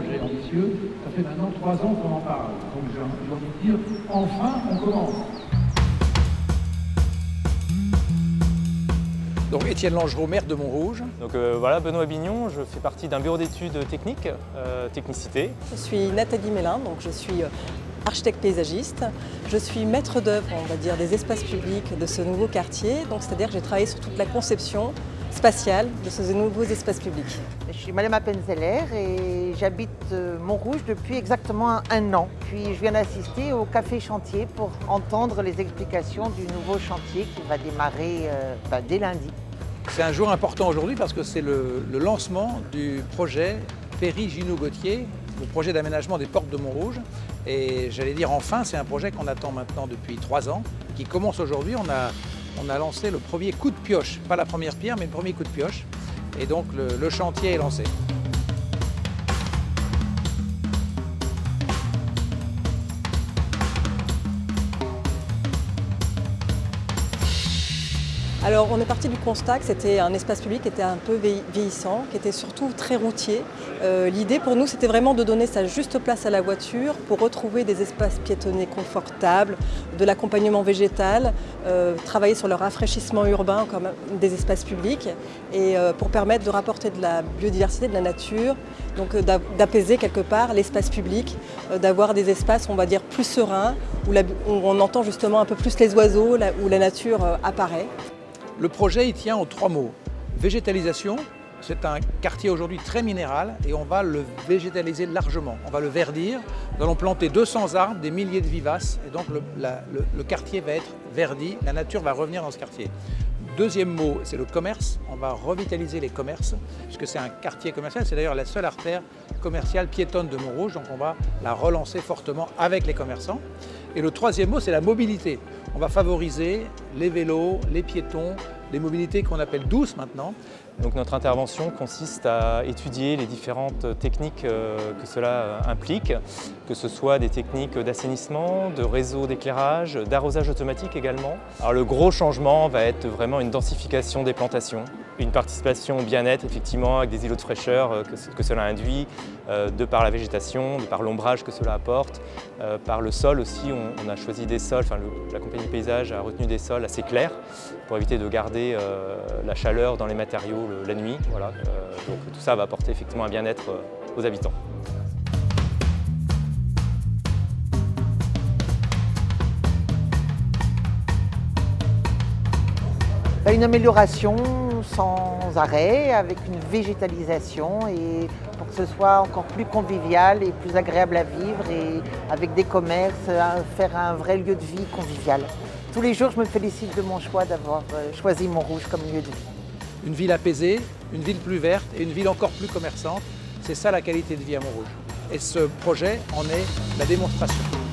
projet ambitieux. Ça fait maintenant trois ans qu'on en parle. Donc j'ai envie de dire, enfin, on commence. Donc Étienne Langereau, maire de Montrouge. Donc euh, voilà, Benoît Bignon, je fais partie d'un bureau d'études techniques, euh, technicité. Je suis Nathalie Mélin, donc je suis euh, architecte paysagiste. Je suis maître d'œuvre, on va dire, des espaces publics de ce nouveau quartier. Donc c'est-à-dire que j'ai travaillé sur toute la conception spatiale de ces nouveaux espaces publics. Je suis Madame Appenzeller et j'habite Montrouge depuis exactement un an. Puis je viens d'assister au Café Chantier pour entendre les explications du nouveau chantier qui va démarrer bah, dès lundi. C'est un jour important aujourd'hui parce que c'est le, lancement du projet Péry-Ginou-Gauthier, le projet d'aménagement des portes de Montrouge. Et j'allais dire enfin, c'est un projet qu'on attend maintenant depuis trois ans, qui commence aujourd'hui. On a, lancé le premier coup de pioche, pas la première pierre, mais le premier coup de pioche. Et donc le chantier est lancé. Alors on est parti du constat que c'était un espace public qui était un peu vieillissant, qui était surtout très routier. Euh, L'idée pour nous c'était vraiment de donner sa juste place à la voiture pour retrouver des espaces piétonnés confortables, de l'accompagnement végétal, euh, travailler sur le rafraîchissement urbain des espaces publics et euh, pour permettre de rapporter de la biodiversité, de la nature, donc d'apaiser quelque part l'espace public, d'avoir des espaces on va dire plus sereins où, on entend justement un peu plus les oiseaux, où la nature apparaît. Le projet il tient aux trois mots. Végétalisation, c'est un quartier aujourd'hui très minéral et on va le végétaliser largement. On va le verdir, nous allons planter 200 arbres, des milliers de vivaces et donc le, le quartier va être verdi, la nature va revenir dans ce quartier. Deuxième mot, c'est le commerce. On va revitaliser les commerces, puisque c'est un quartier commercial. C'est d'ailleurs la seule artère commerciale piétonne de Montrouge, donc on va la relancer fortement avec les commerçants. Et le troisième mot, c'est la mobilité. On va favoriser les vélos, les piétons, les mobilités qu'on appelle douces maintenant. Donc notre intervention consiste à étudier les différentes techniques que cela implique, que ce soit des techniques d'assainissement, de réseau d'éclairage, d'arrosage automatique également. Alors le gros changement va être vraiment une densification des plantations, une participation au bien-être effectivement avec des îlots de fraîcheur que, que cela induit, euh, de par la végétation, de par l'ombrage que cela apporte, euh, par le sol aussi, on, a choisi des sols, enfin la compagnie paysage a retenu des sols assez clairs pour éviter de garder euh, la chaleur dans les matériaux la nuit. Euh, tout ça va apporter effectivement un bien-être aux habitants. Une amélioration sans arrêt, avec une végétalisation et pour que ce soit encore plus convivial et plus agréable à vivre et avec des commerces, faire un vrai lieu de vie convivial. Tous les jours, je me félicite de mon choix d'avoir euh, choisi Montrouge comme lieu de vie. Une ville apaisée, une ville plus verte et une ville encore plus commerçante, c'est ça la qualité de vie à Montrouge. Et ce projet en est la démonstration.